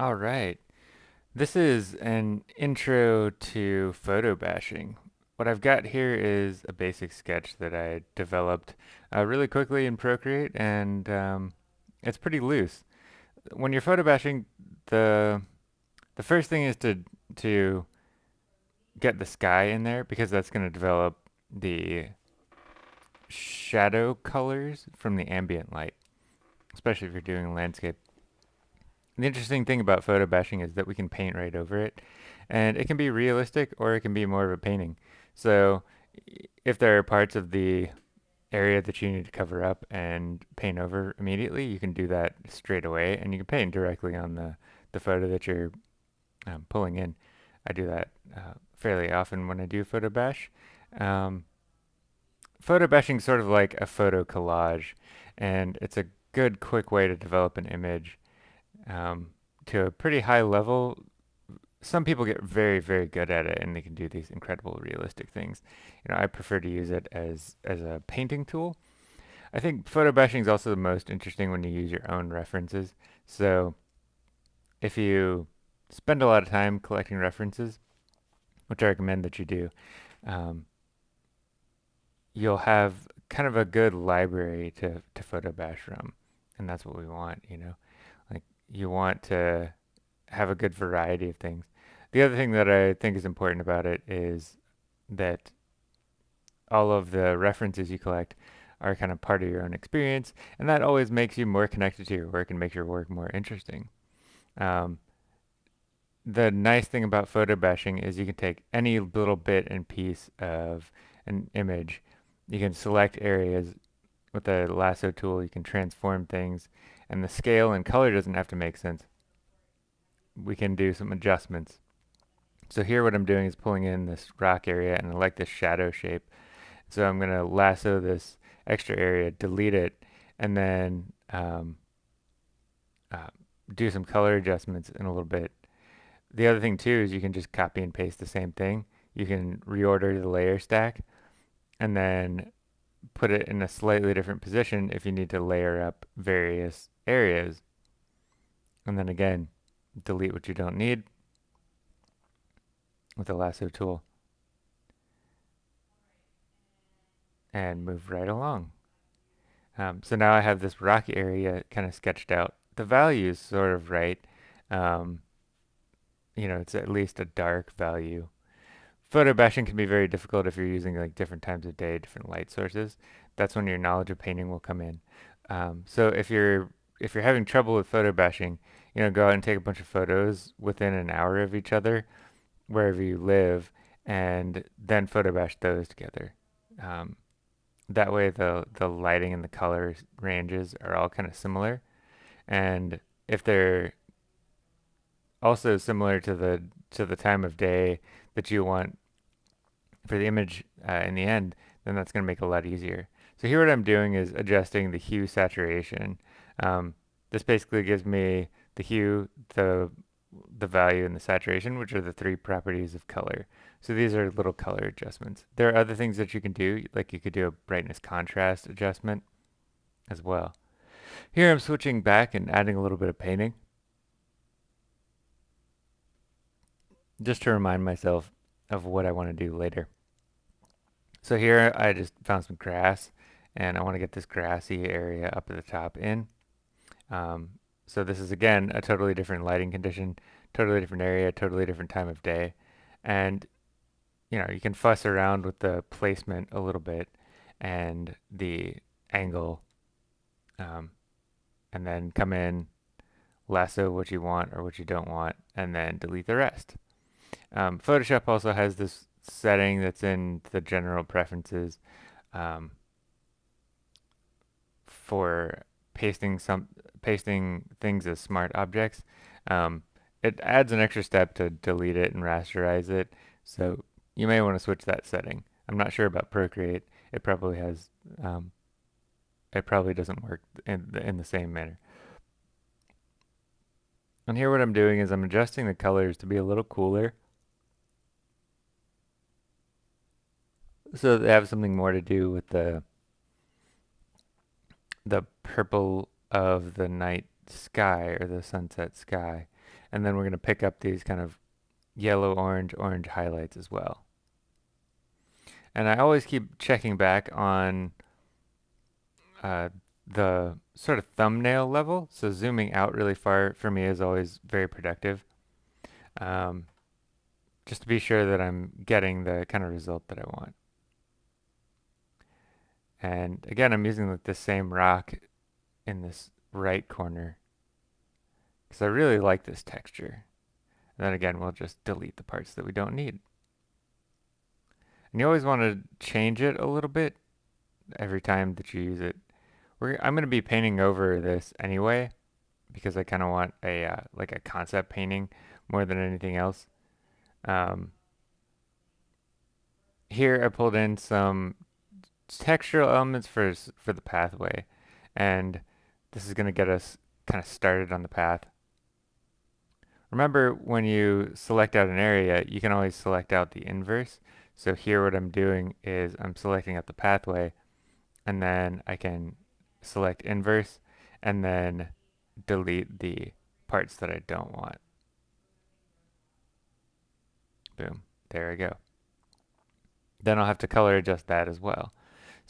All right. This is an intro to photo bashing. What I've got here is a basic sketch that I developed uh, really quickly in Procreate, and um, it's pretty loose. When you're photo bashing, the the first thing is to to get the sky in there because that's going to develop the shadow colors from the ambient light, especially if you're doing a landscape. The interesting thing about photo bashing is that we can paint right over it, and it can be realistic or it can be more of a painting. So if there are parts of the area that you need to cover up and paint over immediately, you can do that straight away, and you can paint directly on the, the photo that you're um, pulling in. I do that uh, fairly often when I do photo bash. Um, photo bashing is sort of like a photo collage, and it's a good, quick way to develop an image um, to a pretty high level. Some people get very, very good at it, and they can do these incredible, realistic things. You know, I prefer to use it as as a painting tool. I think photo bashing is also the most interesting when you use your own references. So, if you spend a lot of time collecting references, which I recommend that you do, um, you'll have kind of a good library to, to photo bash from. And that's what we want, you know. You want to have a good variety of things. The other thing that I think is important about it is that all of the references you collect are kind of part of your own experience, and that always makes you more connected to your work and makes your work more interesting. Um, the nice thing about photo bashing is you can take any little bit and piece of an image you can select areas with the lasso tool. You can transform things and the scale and color doesn't have to make sense. We can do some adjustments. So here what I'm doing is pulling in this rock area and I like this shadow shape. So I'm going to lasso this extra area, delete it, and then um, uh, do some color adjustments in a little bit. The other thing too is you can just copy and paste the same thing. You can reorder the layer stack and then put it in a slightly different position if you need to layer up various areas. And then again, delete what you don't need with the lasso tool. And move right along. Um, so now I have this rocky area kind of sketched out. The value is sort of right. Um, you know, it's at least a dark value photo bashing can be very difficult if you're using like different times of day, different light sources. That's when your knowledge of painting will come in. Um, so if you're if you're having trouble with photo bashing, you know, go out and take a bunch of photos within an hour of each other, wherever you live, and then photo bash those together. Um, that way, the the lighting and the color ranges are all kind of similar, and if they're also similar to the to the time of day that you want for the image uh, in the end, then that's going to make it a lot easier. So here what I'm doing is adjusting the hue saturation. Um, this basically gives me the hue, the the value, and the saturation, which are the three properties of color. So these are little color adjustments. There are other things that you can do, like you could do a brightness contrast adjustment as well. Here I'm switching back and adding a little bit of painting. Just to remind myself of what I want to do later. So here I just found some grass and I want to get this grassy area up at the top in. Um, so this is again a totally different lighting condition, totally different area, totally different time of day. And you know, you can fuss around with the placement a little bit and the angle um, and then come in, lasso what you want or what you don't want, and then delete the rest. Um, Photoshop also has this setting that's in the general preferences um, for pasting some pasting things as smart objects. Um, it adds an extra step to delete it and rasterize it, so you may want to switch that setting. I'm not sure about Procreate. It probably has, um, it probably doesn't work in the, in the same manner. And here what I'm doing is I'm adjusting the colors to be a little cooler. So they have something more to do with the the purple of the night sky or the sunset sky. And then we're going to pick up these kind of yellow, orange, orange highlights as well. And I always keep checking back on uh, the sort of thumbnail level. So zooming out really far for me is always very productive. Um, just to be sure that I'm getting the kind of result that I want. And again, I'm using like the same rock in this right corner because I really like this texture. And then again, we'll just delete the parts that we don't need. And you always want to change it a little bit every time that you use it. We're, I'm going to be painting over this anyway because I kind of want a uh, like a concept painting more than anything else. Um, here I pulled in some textural elements for for the pathway, and this is going to get us kind of started on the path. Remember when you select out an area, you can always select out the inverse. So here what I'm doing is I'm selecting out the pathway and then I can select inverse and then delete the parts that I don't want. Boom, there I go. Then I'll have to color adjust that as well.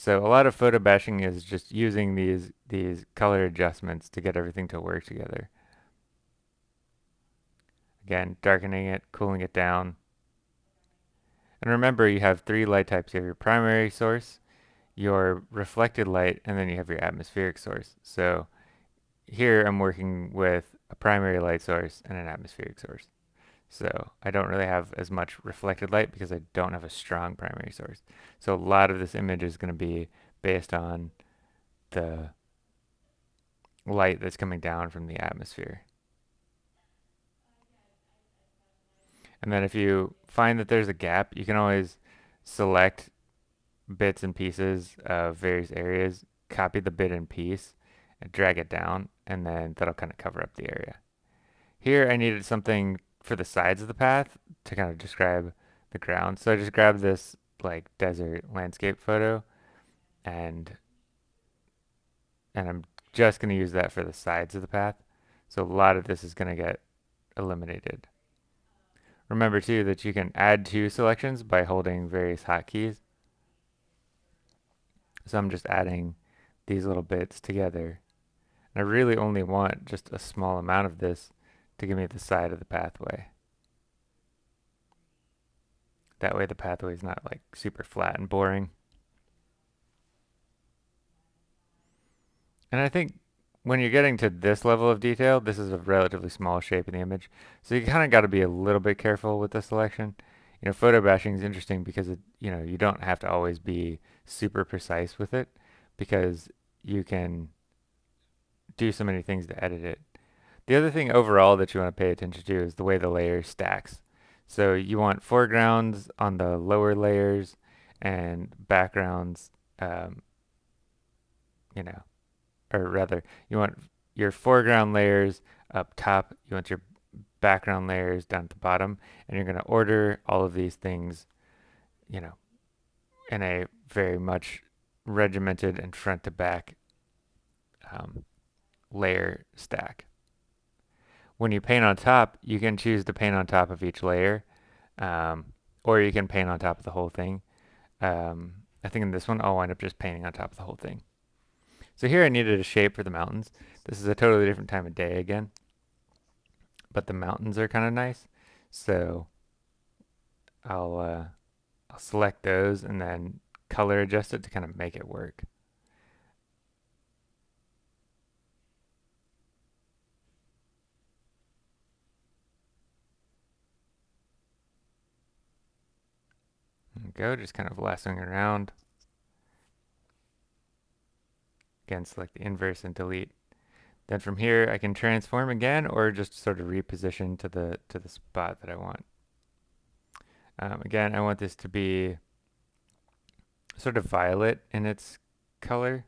So a lot of photo bashing is just using these these color adjustments to get everything to work together. Again, darkening it, cooling it down. And remember, you have three light types. You have your primary source, your reflected light, and then you have your atmospheric source. So here I'm working with a primary light source and an atmospheric source. So I don't really have as much reflected light because I don't have a strong primary source. So a lot of this image is going to be based on the light that's coming down from the atmosphere. And then if you find that there's a gap, you can always select bits and pieces of various areas, copy the bit and piece, and drag it down, and then that'll kind of cover up the area. Here I needed something for the sides of the path to kind of describe the ground. So I just grabbed this like desert landscape photo and and I'm just going to use that for the sides of the path. So a lot of this is going to get eliminated. Remember too that you can add to selections by holding various hotkeys. So I'm just adding these little bits together. And I really only want just a small amount of this to give me the side of the pathway. That way the pathway is not like super flat and boring. And I think when you're getting to this level of detail, this is a relatively small shape in the image. So you kind of got to be a little bit careful with the selection. You know, photo bashing is interesting because it, you know, you don't have to always be super precise with it because you can do so many things to edit it. The other thing overall that you want to pay attention to is the way the layer stacks. So you want foregrounds on the lower layers and backgrounds, um, you know, or rather, you want your foreground layers up top, you want your background layers down at the bottom, and you're going to order all of these things, you know, in a very much regimented and front to back um, layer stack. When you paint on top, you can choose to paint on top of each layer, um, or you can paint on top of the whole thing. Um, I think in this one, I'll wind up just painting on top of the whole thing. So here I needed a shape for the mountains. This is a totally different time of day again. But the mountains are kind of nice. So I'll, uh, I'll select those and then color adjust it to kind of make it work. Go, just kind of lassoing around. Again, select the inverse and delete. Then from here, I can transform again or just sort of reposition to the, to the spot that I want. Um, again, I want this to be sort of violet in its color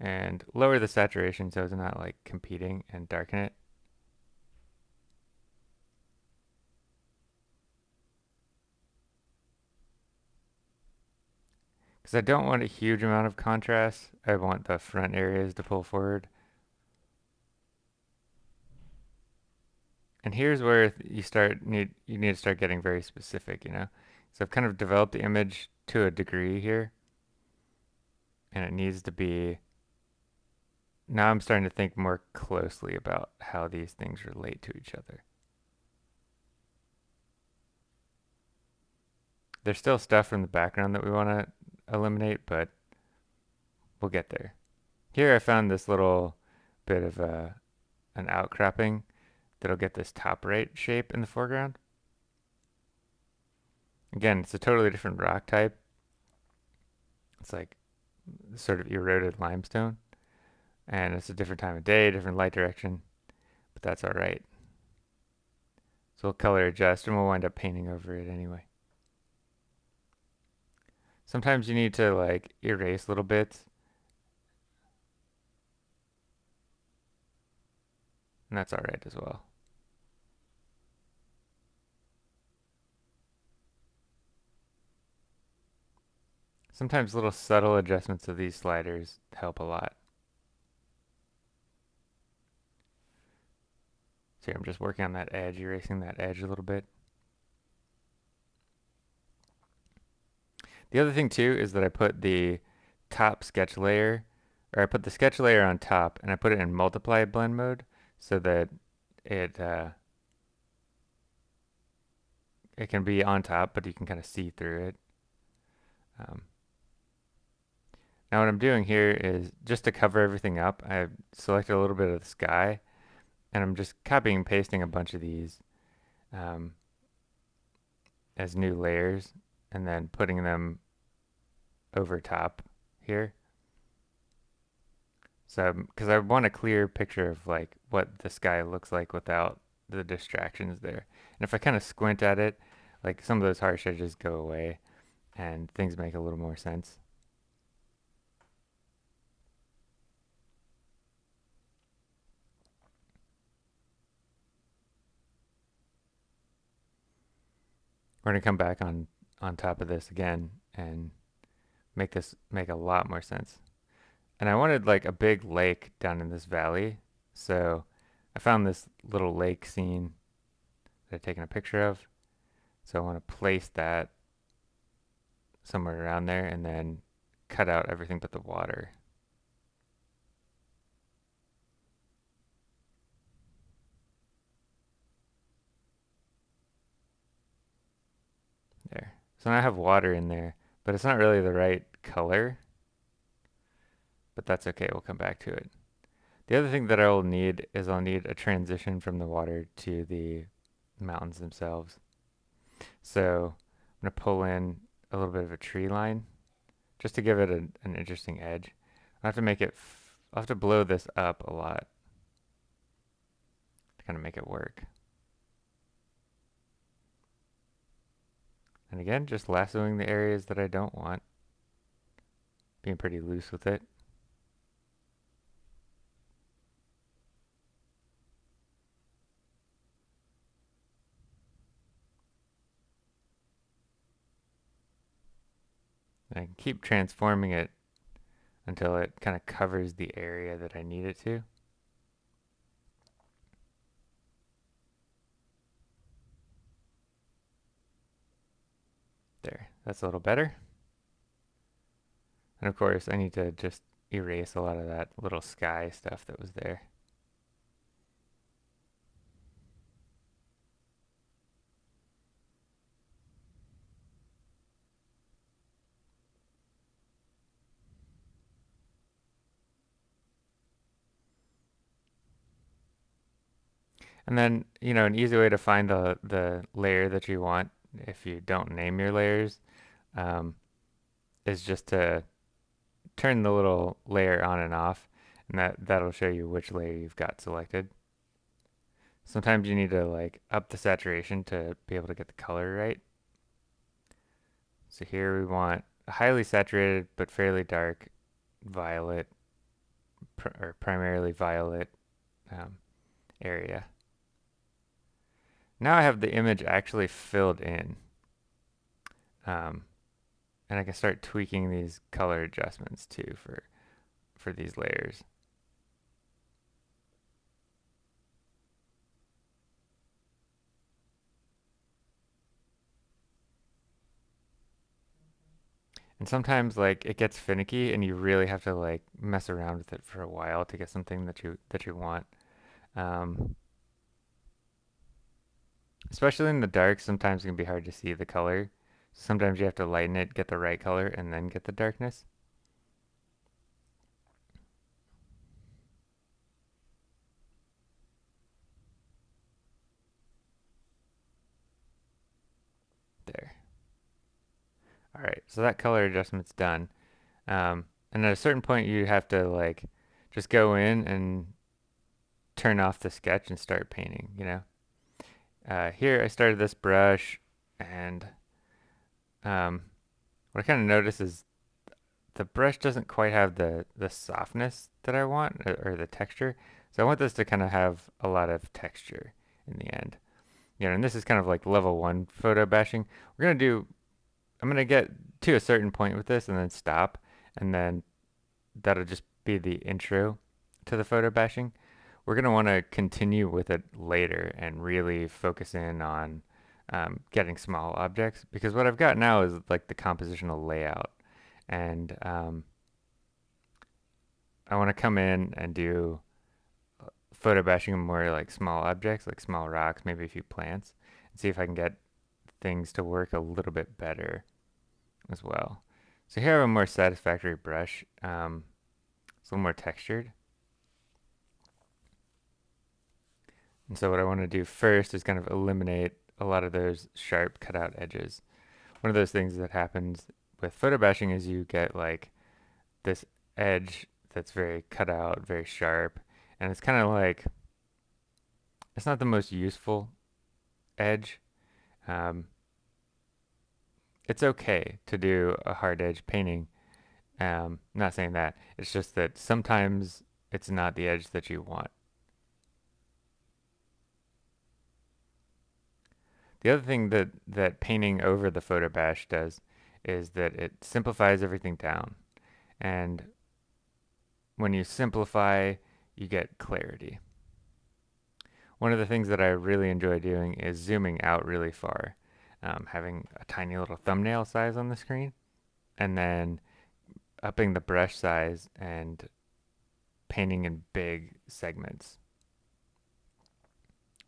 and lower the saturation so it's not like competing and darken it. Because I don't want a huge amount of contrast. I want the front areas to pull forward. And here's where you start need you need to start getting very specific, you know. So I've kind of developed the image to a degree here, and it needs to be. Now I'm starting to think more closely about how these things relate to each other. There's still stuff from the background that we want to eliminate, but we'll get there. Here I found this little bit of a, an outcropping that'll get this top right shape in the foreground. Again, it's a totally different rock type. It's like sort of eroded limestone. And it's a different time of day, different light direction, but that's all right. So we'll color adjust and we'll wind up painting over it anyway. Sometimes you need to like erase little bits And that's alright as well. Sometimes little subtle adjustments of these sliders help a lot. See, I'm just working on that edge, erasing that edge a little bit. The other thing too is that I put the top sketch layer, or I put the sketch layer on top and I put it in multiply blend mode so that it uh, it can be on top, but you can kind of see through it. Um, now what I'm doing here is just to cover everything up, I've selected a little bit of the sky, and I'm just copying and pasting a bunch of these um, as new layers, and then putting them over top here. So, um, because I want a clear picture of like what the sky looks like without the distractions there. And if I kind of squint at it, like some of those harsh edges go away and things make a little more sense. We're going to come back on, on top of this again and make this make a lot more sense. And I wanted like a big lake down in this valley. So I found this little lake scene that I've taken a picture of. So I want to place that somewhere around there and then cut out everything but the water. There. So now I have water in there, but it's not really the right color but that's okay. We'll come back to it. The other thing that I will need is I'll need a transition from the water to the mountains themselves. So I'm going to pull in a little bit of a tree line just to give it a, an interesting edge. I have to make it, I'll have to blow this up a lot to kind of make it work. And again, just lassoing the areas that I don't want. Being pretty loose with it. I can keep transforming it until it kind of covers the area that I need it to. There, that's a little better. And of course, I need to just erase a lot of that little sky stuff that was there. And then, you know, an easy way to find the, the layer that you want if you don't name your layers um, is just to turn the little layer on and off and that, that'll show you which layer you've got selected. Sometimes you need to like up the saturation to be able to get the color right. So here we want a highly saturated but fairly dark violet pr or primarily violet um, area. Now I have the image actually filled in. Um, and I can start tweaking these color adjustments too for for these layers. And sometimes like it gets finicky and you really have to like mess around with it for a while to get something that you that you want. Um, especially in the dark, sometimes it can be hard to see the color. Sometimes you have to lighten it, get the right color, and then get the darkness. There. All right, so that color adjustment's done. Um, and at a certain point, you have to like just go in and turn off the sketch and start painting, you know? Uh, here I started this brush and um, what I kind of notice is the brush doesn't quite have the, the softness that I want or, the texture. So I want this to kind of have a lot of texture in the end. You know, and this is kind of like level one photo bashing. We're going to do, I'm going to get to a certain point with this and then stop. And then that'll just be the intro to the photo bashing. We're going to want to continue with it later and really focus in on um, getting small objects because what I've got now is like the compositional layout. And um, I want to come in and do uh, photo bashing more like small objects like small rocks maybe a few plants and see if I can get things to work a little bit better as well. So here I have a more satisfactory brush um, it's a little more textured. And so what I want to do first is kind of eliminate a lot of those sharp cutout edges. One of those things that happens with photo bashing is you get like this edge that's very cut out, very sharp, and it's kind of like it's not the most useful edge. Um, it's okay to do a hard edge painting. Um, not saying that. It's just that sometimes it's not the edge that you want. The other thing that, that painting over the photo bash does is that it simplifies everything down. And when you simplify, you get clarity. One of the things that I really enjoy doing is zooming out really far, um, having a tiny little thumbnail size on the screen, and then upping the brush size and painting in big segments.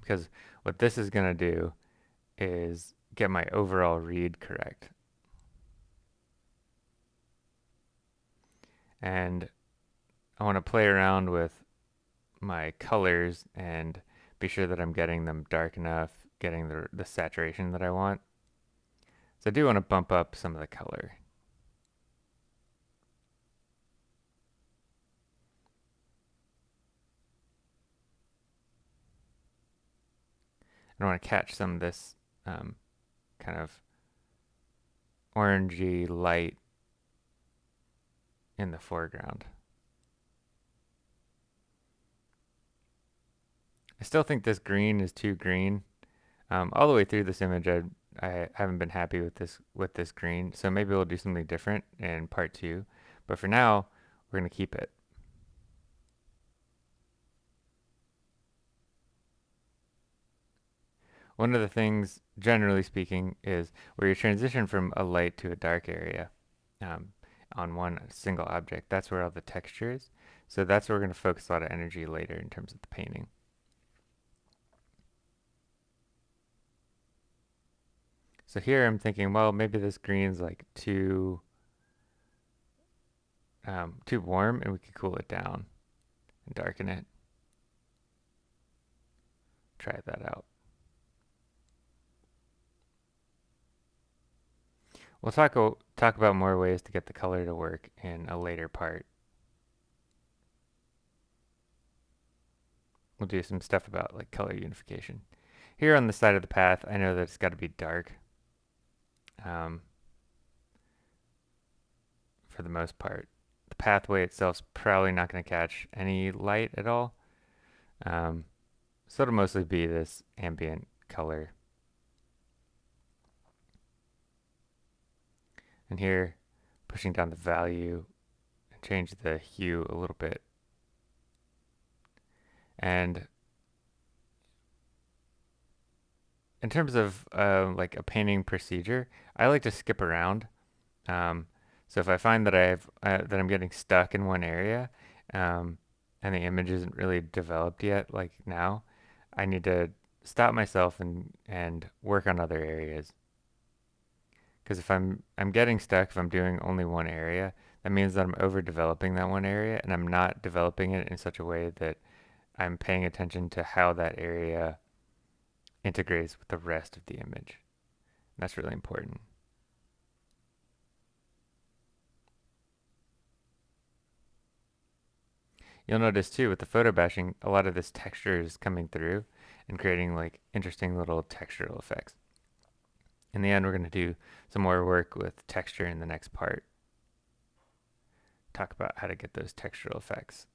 Because what this is going to do is get my overall read correct. And I want to play around with my colors and be sure that I'm getting them dark enough, getting the, the saturation that I want. So I do want to bump up some of the color. I want to catch some of this um, kind of orangey light in the foreground. I still think this green is too green. Um, all the way through this image, I, I haven't been happy with this with this green, so maybe we'll do something different in part two. But for now, we're going to keep it. One of the things, generally speaking, is where you transition from a light to a dark area um, on one single object. That's where all the texture is. So that's where we're going to focus a lot of energy later in terms of the painting. So here I'm thinking, well, maybe this green's like too um, too warm and we could cool it down and darken it. Try that out. We'll talk talk about more ways to get the color to work in a later part. We'll do some stuff about like color unification. Here on the side of the path, I know that it's got to be dark. Um, for the most part. The pathway itself is probably not going to catch any light at all. Um, so it'll mostly be this ambient color Here, pushing down the value and change the hue a little bit. And in terms of uh, like a painting procedure, I like to skip around. Um, So if I find that I've uh, that I'm getting stuck in one area, um, and the image isn't really developed yet, like now, I need to stop myself and and work on other areas. Because if I'm I'm getting stuck, if I'm doing only one area, that means that I'm overdeveloping that one area, and I'm not developing it in such a way that I'm paying attention to how that area integrates with the rest of the image. That's really important. You'll notice too with the photo bashing, a lot of this texture is coming through and creating like interesting little textural effects. In the end, we're going to do some more work with texture in the next part. Talk about how to get those textural effects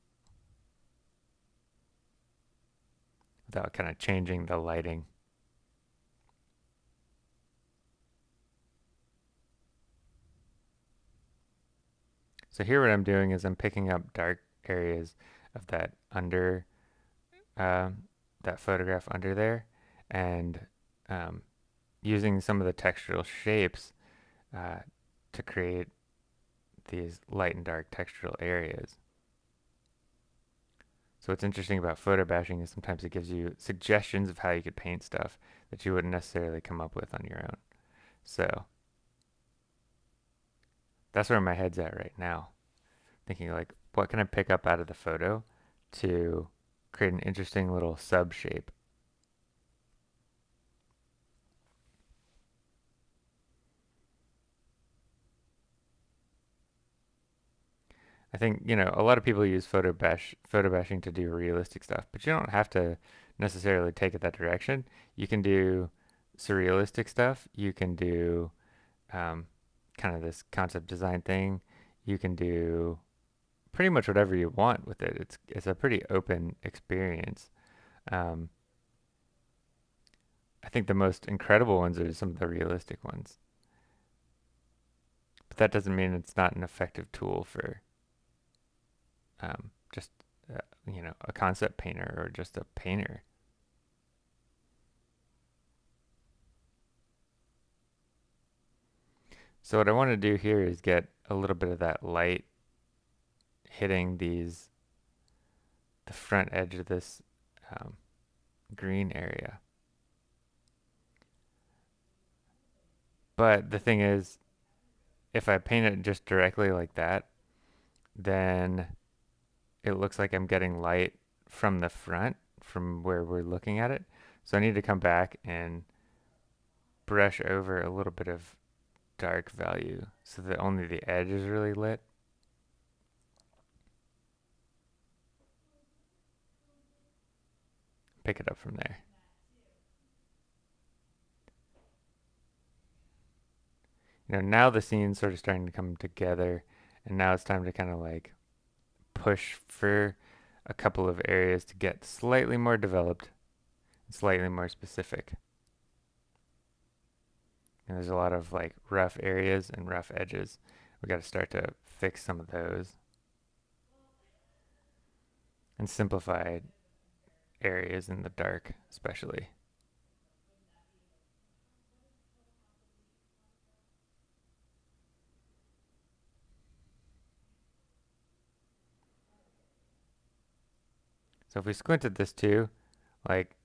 without kind of changing the lighting. So here what I'm doing is I'm picking up dark areas of that under uh, that photograph under there and um, using some of the textural shapes uh, to create these light and dark textural areas. So what's interesting about photo bashing is sometimes it gives you suggestions of how you could paint stuff that you wouldn't necessarily come up with on your own. So that's where my head's at right now. Thinking like, what can I pick up out of the photo to create an interesting little sub shape? I think, you know, a lot of people use photo bash photo bashing to do realistic stuff, but you don't have to necessarily take it that direction. You can do surrealistic stuff. You can do um, kind of this concept design thing. You can do pretty much whatever you want with it. It's it's a pretty open experience. Um, I think the most incredible ones are some of the realistic ones. But that doesn't mean it's not an effective tool for um, just uh, you know a concept painter or just a painter. So what I want to do here is get a little bit of that light hitting these the front edge of this um, green area. But the thing is, if I paint it just directly like that, then it looks like I'm getting light from the front, from where we're looking at it. So I need to come back and brush over a little bit of dark value so that only the edge is really lit. Pick it up from there. You know, now the scene's sort of starting to come together and now it's time to kind of like push for a couple of areas to get slightly more developed slightly more specific. And there's a lot of like rough areas and rough edges. We got to start to fix some of those and simplify areas in the dark, especially. So if we squint at this too, like,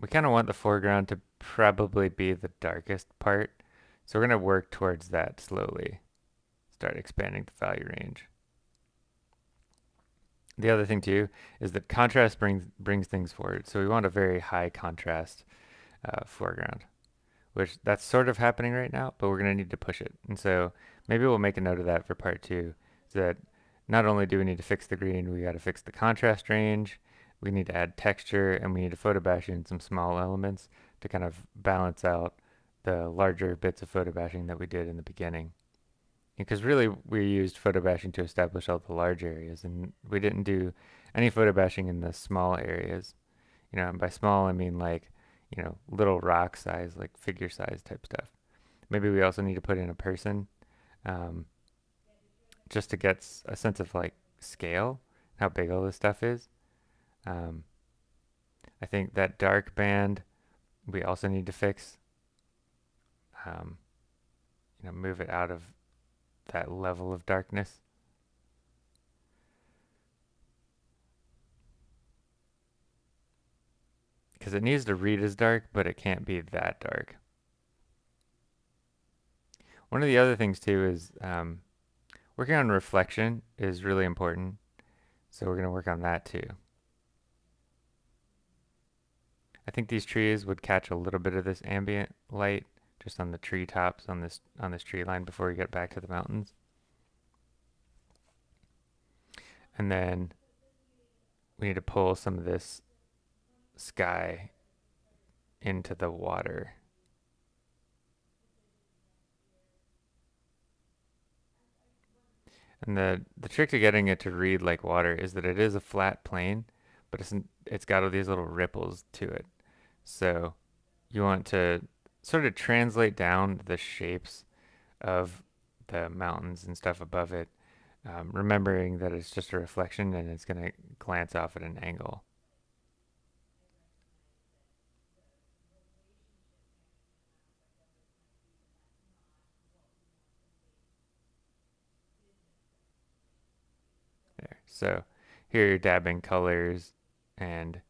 we kind of want the foreground to probably be the darkest part. So we're going to work towards that slowly. Start expanding the value range. The other thing too is that contrast brings brings things forward. So we want a very high contrast uh, foreground, which that's sort of happening right now, but we're going to need to push it. And so maybe we'll make a note of that for part two, so that not only do we need to fix the green, we got to fix the contrast range, we need to add texture, and we need to photo bash in some small elements to kind of balance out the larger bits of photo bashing that we did in the beginning. Because really we used photo bashing to establish all the large areas and we didn't do any photo bashing in the small areas. You know, and by small I mean like, you know, little rock size, like figure size type stuff. Maybe we also need to put in a person. Um, just to get a sense of like scale, how big all this stuff is. Um, I think that dark band we also need to fix. Um, you know, move it out of that level of darkness. Because it needs to read as dark, but it can't be that dark. One of the other things too is um, working on reflection is really important. So we're going to work on that too. I think these trees would catch a little bit of this ambient light just on the tree tops on this on this tree line before we get back to the mountains. And then we need to pull some of this sky into the water. And the, the trick to getting it to read like water is that it is a flat plane, but it's, it's got all these little ripples to it. So you want to sort of translate down the shapes of the mountains and stuff above it, um, remembering that it's just a reflection and it's going to glance off at an angle. There. So here you're dabbing colors and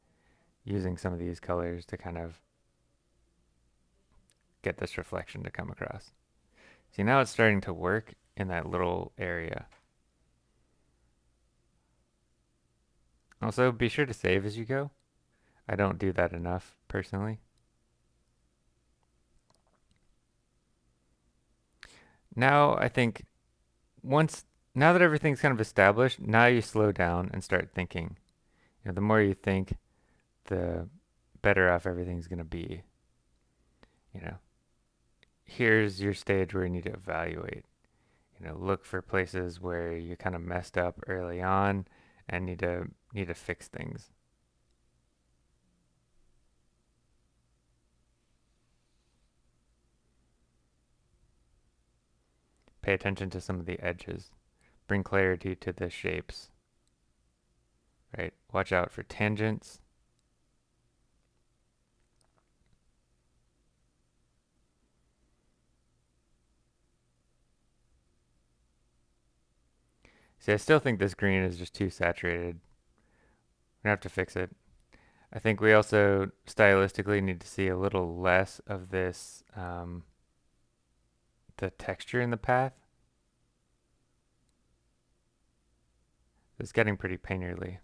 using some of these colors to kind of get this reflection to come across. See, now it's starting to work in that little area. Also, be sure to save as you go. I don't do that enough, personally. Now, I think once, now that everything's kind of established, now you slow down and start thinking. You know, the more you think, the better off everything's going to be. You know, here's your stage where you need to evaluate. You know, look for places where you kind of messed up early on and need to need to fix things. Pay attention to some of the edges. Bring clarity to the shapes. Right? Watch out for tangents See, I still think this green is just too saturated. We're gonna have to fix it. I think we also stylistically need to see a little less of this, um, the texture in the path. It's getting pretty painterly.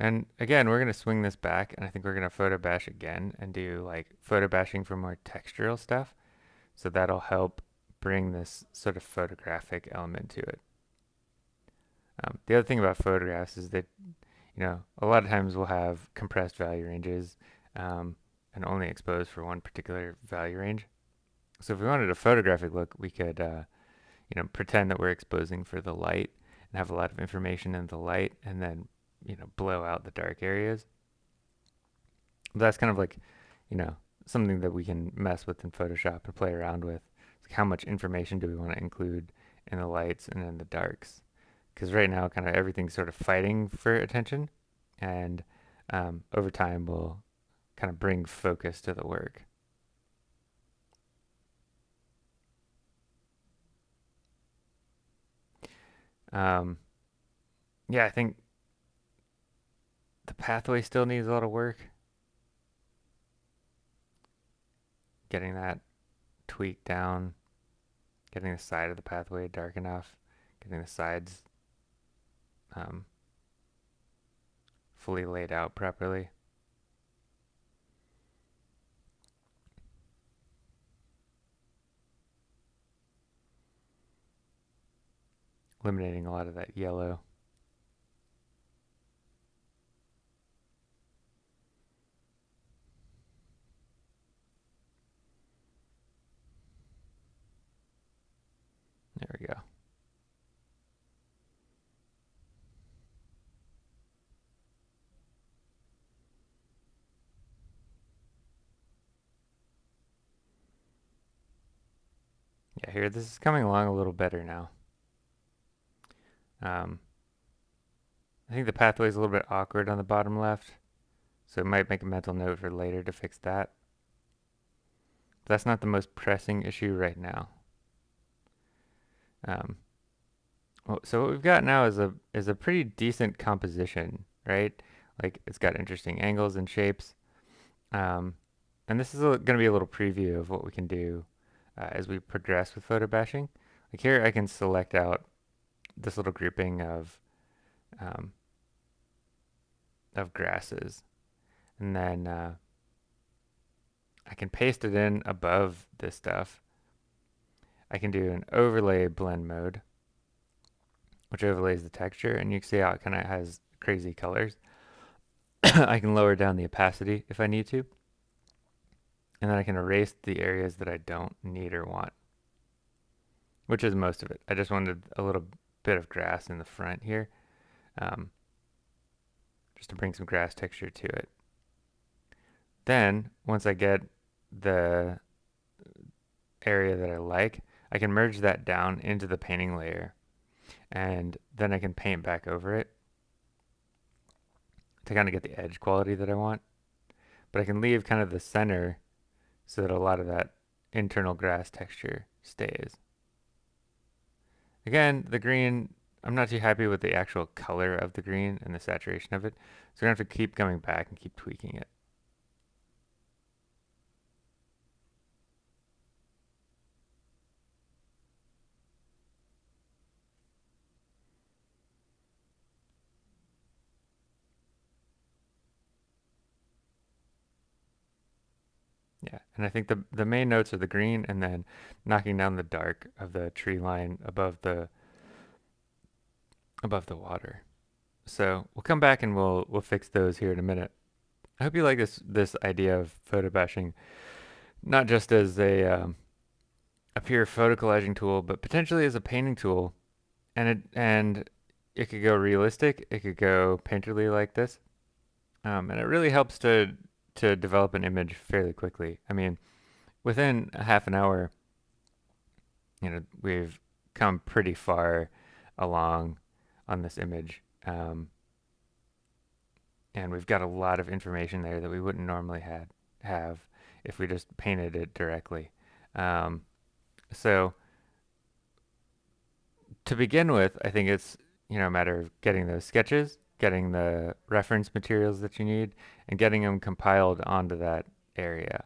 And again, we're going to swing this back and I think we're going to photo bash again and do like photo bashing for more textural stuff. So that'll help bring this sort of photographic element to it. Um, the other thing about photographs is that, you know, a lot of times we'll have compressed value ranges um, and only exposed for one particular value range. So if we wanted a photographic look, we could, uh, you know, pretend that we're exposing for the light and have a lot of information in the light and then you know, blow out the dark areas. But that's kind of like, you know, something that we can mess with in Photoshop and play around with. Like how much information do we want to include in the lights and in the darks? Because right now, kind of everything's sort of fighting for attention, and um, over time, we'll kind of bring focus to the work. Um, yeah, I think the pathway still needs a lot of work. Getting that tweaked down, getting the side of the pathway dark enough, getting the sides um, fully laid out properly. Eliminating a lot of that yellow. There we go. Yeah, here, this is coming along a little better now. Um, I think the pathway is a little bit awkward on the bottom left, so it might make a mental note for later to fix that. But that's not the most pressing issue right now. Um, so what we've got now is a is a pretty decent composition, right? Like it's got interesting angles and shapes. Um, and this is going to be a little preview of what we can do uh, as we progress with photo bashing. Like here I can select out this little grouping of um, of grasses and then uh, I can paste it in above this stuff. I can do an overlay blend mode which overlays the texture and you can see how it kind of has crazy colors. I can lower down the opacity if I need to and then I can erase the areas that I don't need or want, which is most of it. I just wanted a little bit of grass in the front here, um, just to bring some grass texture to it. Then, once I get the area that I like, I can merge that down into the painting layer, and then I can paint back over it to kind of get the edge quality that I want. But I can leave kind of the center so that a lot of that internal grass texture stays. Again, the green, I'm not too happy with the actual color of the green and the saturation of it, so we're going to have to keep coming back and keep tweaking it. Yeah, and I think the the main notes are the green and then knocking down the dark of the tree line above the above the water. So we'll come back and we'll we'll fix those here in a minute. I hope you like this this idea of photo bashing, not just as a um, a pure photo collaging tool, but potentially as a painting tool, and it and it could go realistic, it could go painterly like this, um, and it really helps to to develop an image fairly quickly. I mean, within a half an hour, you know, we've come pretty far along on this image. Um, and we've got a lot of information there that we wouldn't normally had, have if we just painted it directly. Um, so to begin with, I think it's, you know, a matter of getting those sketches getting the reference materials that you need and getting them compiled onto that area.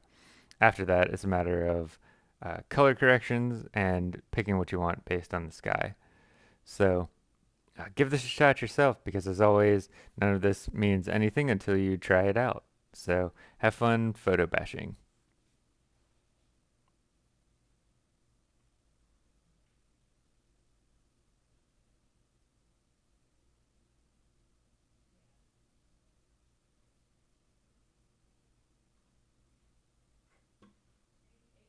After that, it's a matter of uh, color corrections and picking what you want based on the sky. So uh, give this a shot yourself because as always, none of this means anything until you try it out. So have fun photo bashing.